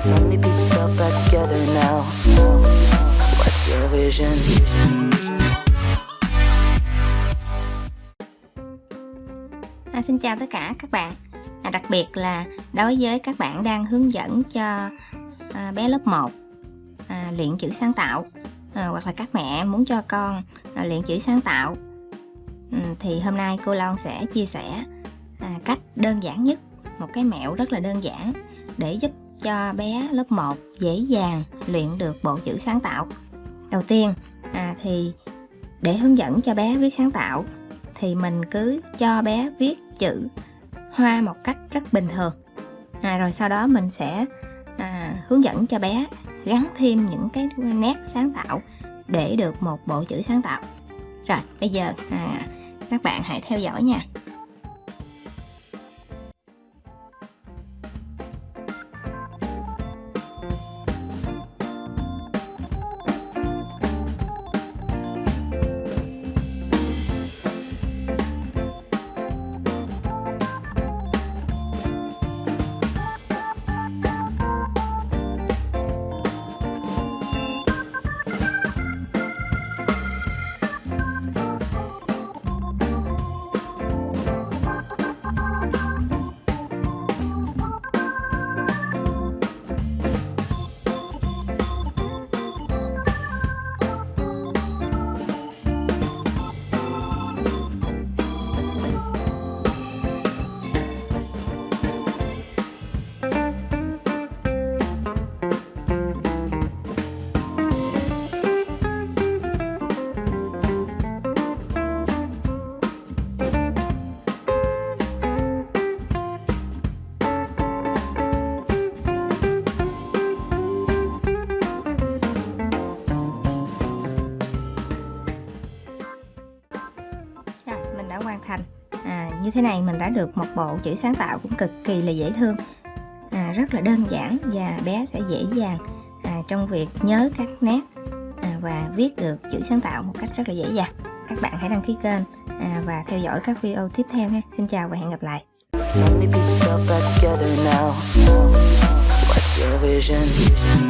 So many pieces back together now. What's your vision? À, xin chào tất cả các bạn à, đặc biệt là đối với các bạn đang hướng dẫn cho à, bé lớp 1 à, luyện chữ sáng tạo à, hoặc là các mẹ muốn cho con à, luyện chữ sáng tạo ừ, thì hôm nay cô Long sẽ chia sẻ à, cách đơn giản nhất một cái mẹo rất là đơn giản để giúp cho bé lớp 1 dễ dàng luyện được bộ chữ sáng tạo. Đầu tiên à, thì để hướng dẫn cho bé viết sáng tạo thì mình cứ cho bé viết chữ hoa một cách rất bình thường. À, rồi sau đó mình sẽ à, hướng dẫn cho bé gắn thêm những cái nét sáng tạo để được một bộ chữ sáng tạo. Rồi bây giờ à, các bạn hãy theo dõi nha. Đã hoàn thành. À, như thế này mình đã được một bộ chữ sáng tạo cũng cực kỳ là dễ thương. À, rất là đơn giản và bé sẽ dễ dàng à, trong việc nhớ các nét à, và viết được chữ sáng tạo một cách rất là dễ dàng. Các bạn hãy đăng ký kênh à, và theo dõi các video tiếp theo ha xin chào và hẹn gặp lại. Send me pieces up back together now. What's your vision?